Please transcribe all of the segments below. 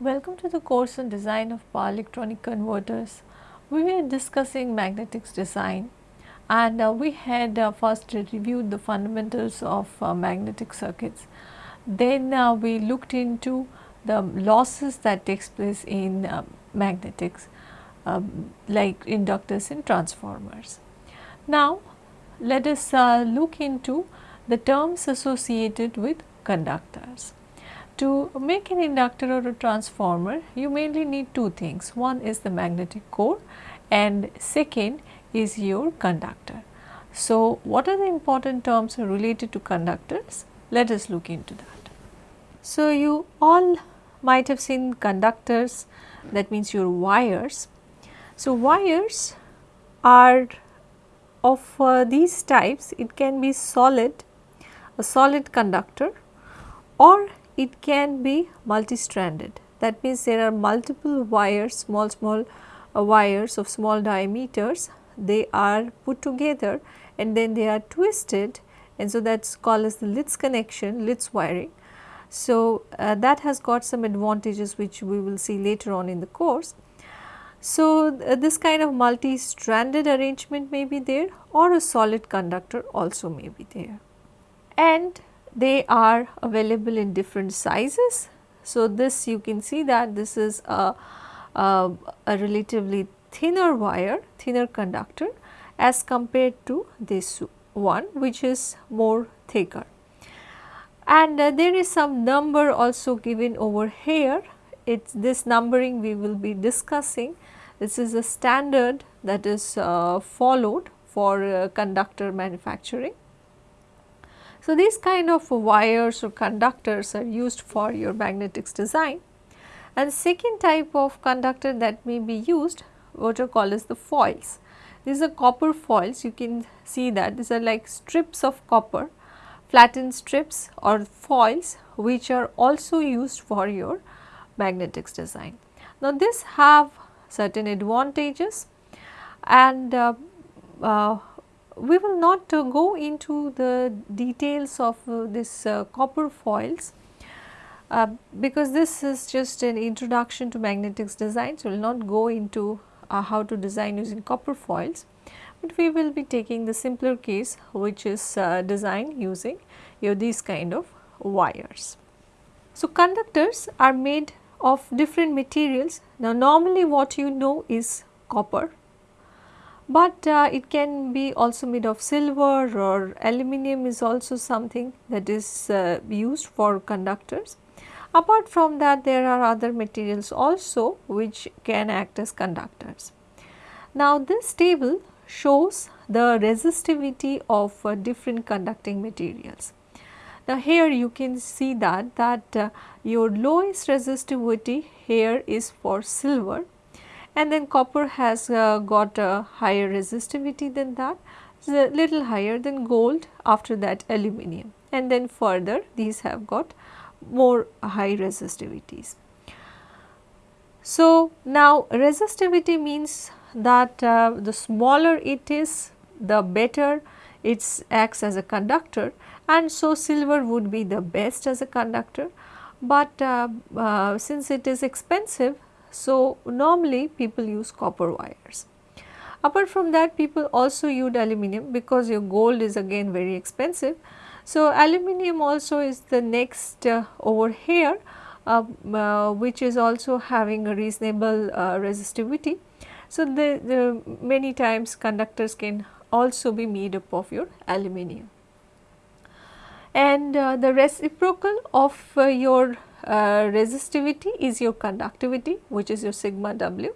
Welcome to the course on design of power electronic converters. We were discussing magnetics design and uh, we had uh, first reviewed the fundamentals of uh, magnetic circuits. Then uh, we looked into the losses that takes place in uh, magnetics um, like inductors and transformers. Now let us uh, look into the terms associated with conductors. To make an inductor or a transformer, you mainly need two things. One is the magnetic core and second is your conductor. So, what are the important terms related to conductors? Let us look into that. So, you all might have seen conductors that means your wires. So, wires are of uh, these types it can be solid a solid conductor or it can be multi-stranded. That means there are multiple wires, small small uh, wires of small diameters, they are put together and then they are twisted and so that is called as the Litz connection, Litz wiring. So, uh, that has got some advantages which we will see later on in the course. So, uh, this kind of multi-stranded arrangement may be there or a solid conductor also may be there. And they are available in different sizes. So, this you can see that this is a, a, a relatively thinner wire, thinner conductor as compared to this one which is more thicker. And uh, there is some number also given over here, it's this numbering we will be discussing. This is a standard that is uh, followed for uh, conductor manufacturing. So, these kind of wires or conductors are used for your magnetics design and second type of conductor that may be used what are called as the foils. These are copper foils you can see that these are like strips of copper flattened strips or foils which are also used for your magnetics design. Now, this have certain advantages and uh, uh, we will not uh, go into the details of uh, this uh, copper foils because this is just an introduction to magnetics design. So, we will not go into how to design using copper foils, but we will be taking the simpler case which is uh, design using you know, these kind of wires. So, conductors are made of different materials. Now, normally what you know is copper but uh, it can be also made of silver or aluminum is also something that is uh, used for conductors. Apart from that there are other materials also which can act as conductors. Now this table shows the resistivity of uh, different conducting materials. Now here you can see that that uh, your lowest resistivity here is for silver and then copper has uh, got a higher resistivity than that, a little higher than gold after that aluminum and then further these have got more high resistivities. So, now resistivity means that uh, the smaller it is the better it acts as a conductor. And so silver would be the best as a conductor, but uh, uh, since it is expensive so, normally people use copper wires. Apart from that people also use aluminum because your gold is again very expensive. So, aluminum also is the next uh, over here uh, uh, which is also having a reasonable uh, resistivity. So, the, the many times conductors can also be made up of your aluminum. And uh, the reciprocal of uh, your resistivity is your conductivity which is your sigma w.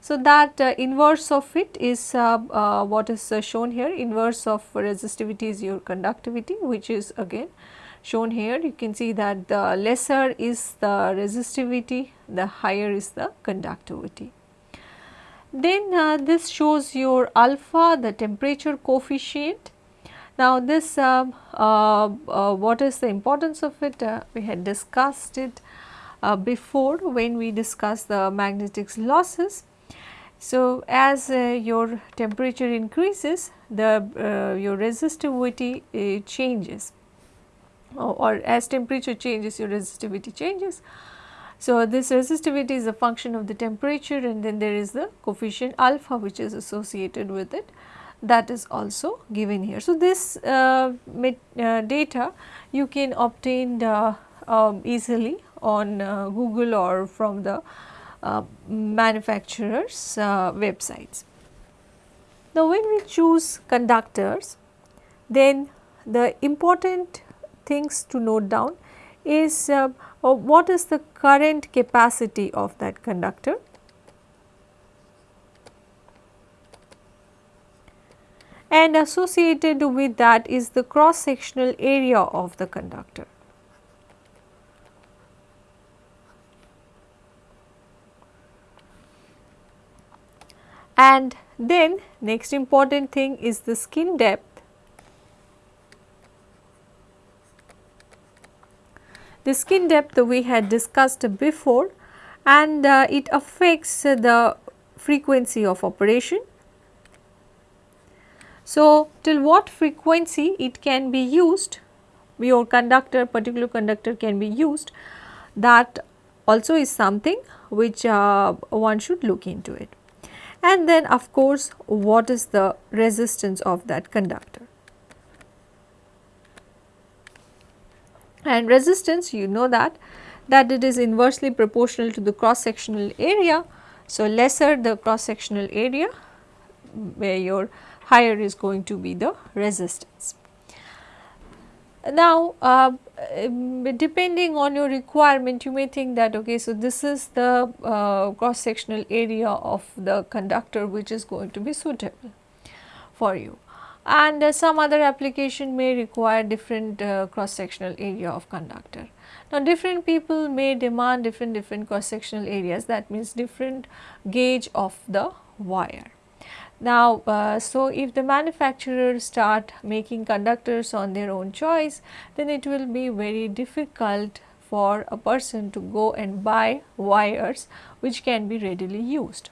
So, that uh, inverse of it is uh, uh what is uh, shown here inverse of resistivity is your conductivity which is again shown here you can see that the lesser is the resistivity the higher is the conductivity. Then uh, this shows your alpha the temperature coefficient now this uh, uh, uh, what is the importance of it? Uh, we had discussed it uh, before when we discussed the magnetics losses. So as uh, your temperature increases the your resistivity changes. Or, as temperature changes your resistivity changes. So, this resistivity is a function of the temperature and then there is the coefficient alpha which is associated with it that is also given here. So, this uh, uh, data you can obtain uh, um, easily on uh, Google or from the uh, manufacturers uh, websites. Now, when we choose conductors then the important things to note down is what is the current capacity of that conductor and associated with that is the cross sectional area of the conductor. And then next important thing is the skin depth. The skin depth we had discussed before and uh, it affects the frequency of operation so, till what frequency it can be used your conductor particular conductor can be used that also is something which uh, one should look into it. And then of course, what is the resistance of that conductor. And resistance you know that that it is inversely proportional to the cross sectional area. So, lesser the cross sectional area where your higher is going to be the resistance. Now, uh, um, depending on your requirement you may think that okay so this is the uh, cross sectional area of the conductor which is going to be suitable for you and uh, some other application may require different uh, cross sectional area of conductor. Now, different people may demand different different cross sectional areas that means different gauge of the wire. Now, uh, so if the manufacturers start making conductors on their own choice, then it will be very difficult for a person to go and buy wires which can be readily used.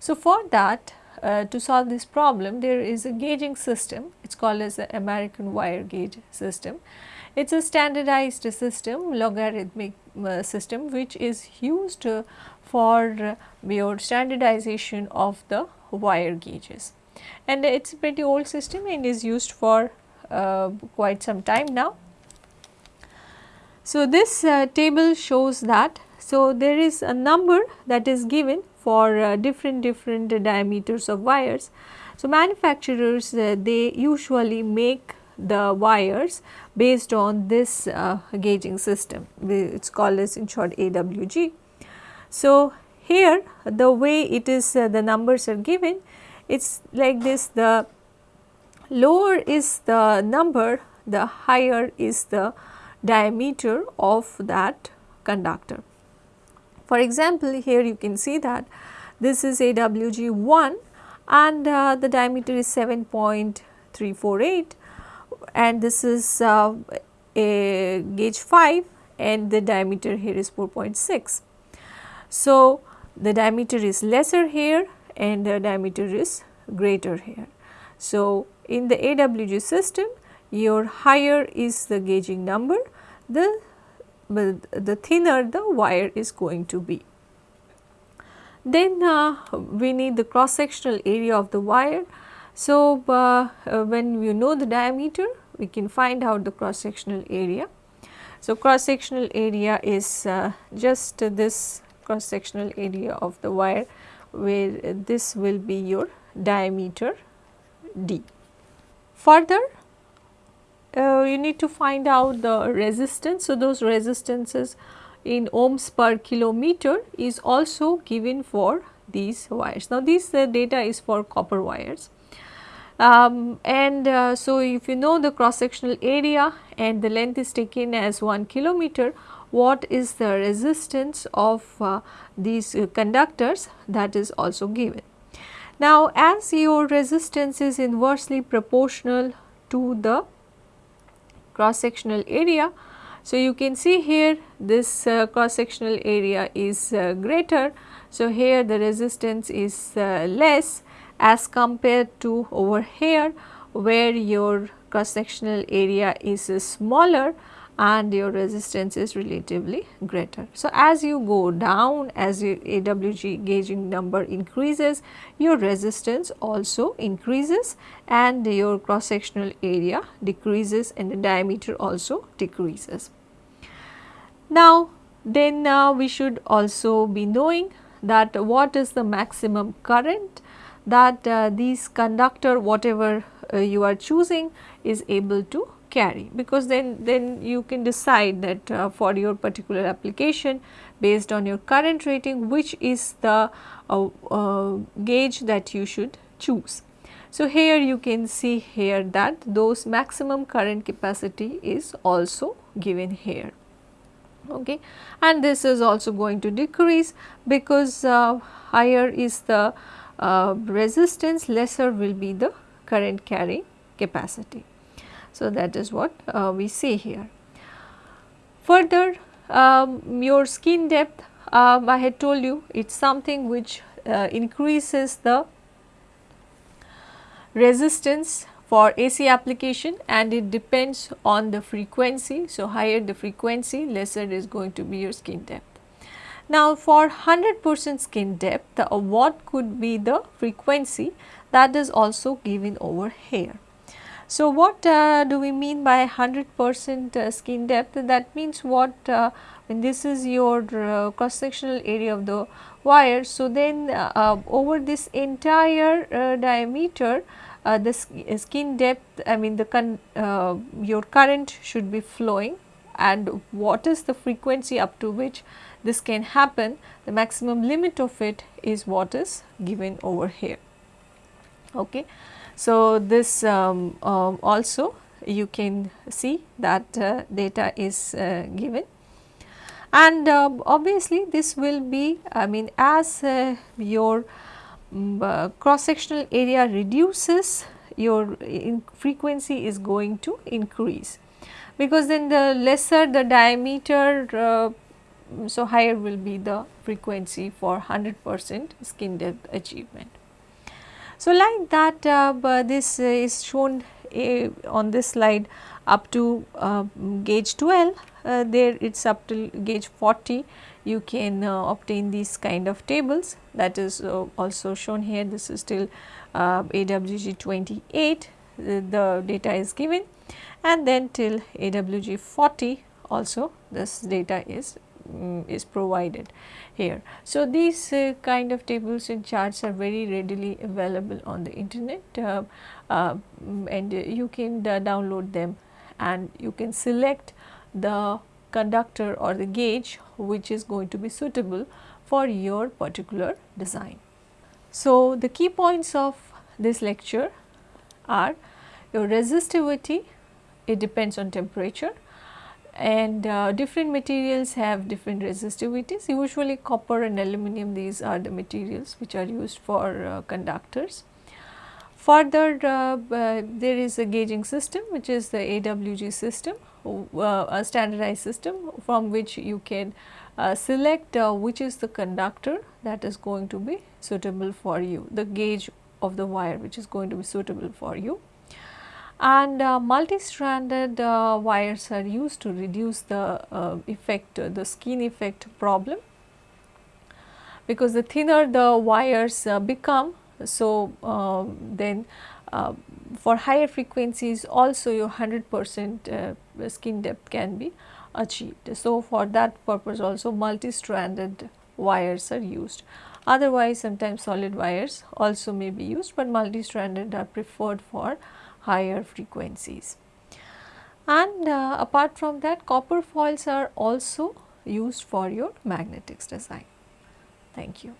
So, for that uh, to solve this problem there is a gauging system it is called as the American wire gauge system. It is a standardized system logarithmic uh, system which is used uh, for your standardization of the wire gauges and it is a pretty old system and is used for uh, quite some time now. So, this uh, table shows that so there is a number that is given for uh, different different diameters of wires. So, manufacturers uh, they usually make the wires based on this uh, gauging system it is called as in short AWG. So, here the way it is uh, the numbers are given it is like this the lower is the number the higher is the diameter of that conductor. For example, here you can see that this is AWG 1 and uh, the diameter is 7.348 and this is uh, a gauge 5 and the diameter here is 4.6. So, the diameter is lesser here and the diameter is greater here. So, in the AWG system your higher is the gauging number the the thinner the wire is going to be. Then uh, we need the cross sectional area of the wire. So, uh, uh, when you know the diameter we can find out the cross sectional area. So, cross sectional area is uh, just this cross sectional area of the wire where this will be your diameter d. Further uh, you need to find out the resistance. So, those resistances in ohms per kilometer is also given for these wires. Now, this uh, data is for copper wires. Um, and uh, so, if you know the cross sectional area and the length is taken as 1 kilometer, what is the resistance of uh, these uh, conductors that is also given. Now, as your resistance is inversely proportional to the cross sectional area, so you can see here this uh, cross sectional area is uh, greater. So, here the resistance is uh, less as compared to over here where your cross sectional area is smaller and your resistance is relatively greater. So, as you go down as your AWG gauging number increases your resistance also increases and your cross sectional area decreases and the diameter also decreases. Now, then uh, we should also be knowing that what is the maximum current that uh, these conductor whatever uh, you are choosing is able to carry because then then you can decide that uh, for your particular application based on your current rating which is the uh, uh, gauge that you should choose. So, here you can see here that those maximum current capacity is also given here okay and this is also going to decrease because uh, higher is the uh, resistance lesser will be the current carrying capacity. So, that is what uh, we see here. Further um, your skin depth um, I had told you it is something which uh, increases the resistance for AC application and it depends on the frequency. So, higher the frequency lesser is going to be your skin depth. Now, for 100 percent skin depth what could be the frequency that is also given over here. So, what uh, do we mean by 100 percent uh, skin depth? That means what uh, when this is your uh, cross sectional area of the wire. So, then uh, over this entire diameter the skin depth I mean the your current should be flowing and what is the frequency up to which this can happen the maximum limit of it is what is given over here. Okay. So, this um, um, also you can see that uh, data is uh, given and uh, obviously this will be I mean as uh, your um, uh, cross sectional area reduces your frequency is going to increase because then the lesser the diameter uh, so higher will be the frequency for 100 percent skin depth achievement. So, like that uh, this is shown uh, on this slide up to uh, gauge 12 uh, there it is up to gauge 40 you can uh, obtain these kind of tables. That is uh, also shown here. This is still AWG 28 the data is given. And then till AWG 40 also this data is um, is provided here. So, these uh, kind of tables and charts are very readily available on the internet uh, uh, and you can uh, download them and you can select the conductor or the gauge which is going to be suitable for your particular design. So, the key points of this lecture are your resistivity, it depends on temperature, and uh, different materials have different resistivities. Usually copper and aluminum these are the materials which are used for uh, conductors. Further uh, uh there is a gauging system which is the AWG system uh, a standardized system from which you can uh, select which is the conductor that is going to be suitable for you the gauge of the wire which is going to be suitable for you and uh, multi-stranded uh, wires are used to reduce the uh, effect the skin effect problem because the thinner the wires become so um, then uh, for higher frequencies also your 100 percent uh, skin depth can be achieved. So, for that purpose also multi-stranded wires are used. Otherwise, sometimes solid wires also may be used, but multi-stranded are preferred for higher frequencies. And uh, apart from that copper foils are also used for your magnetics design. Thank you.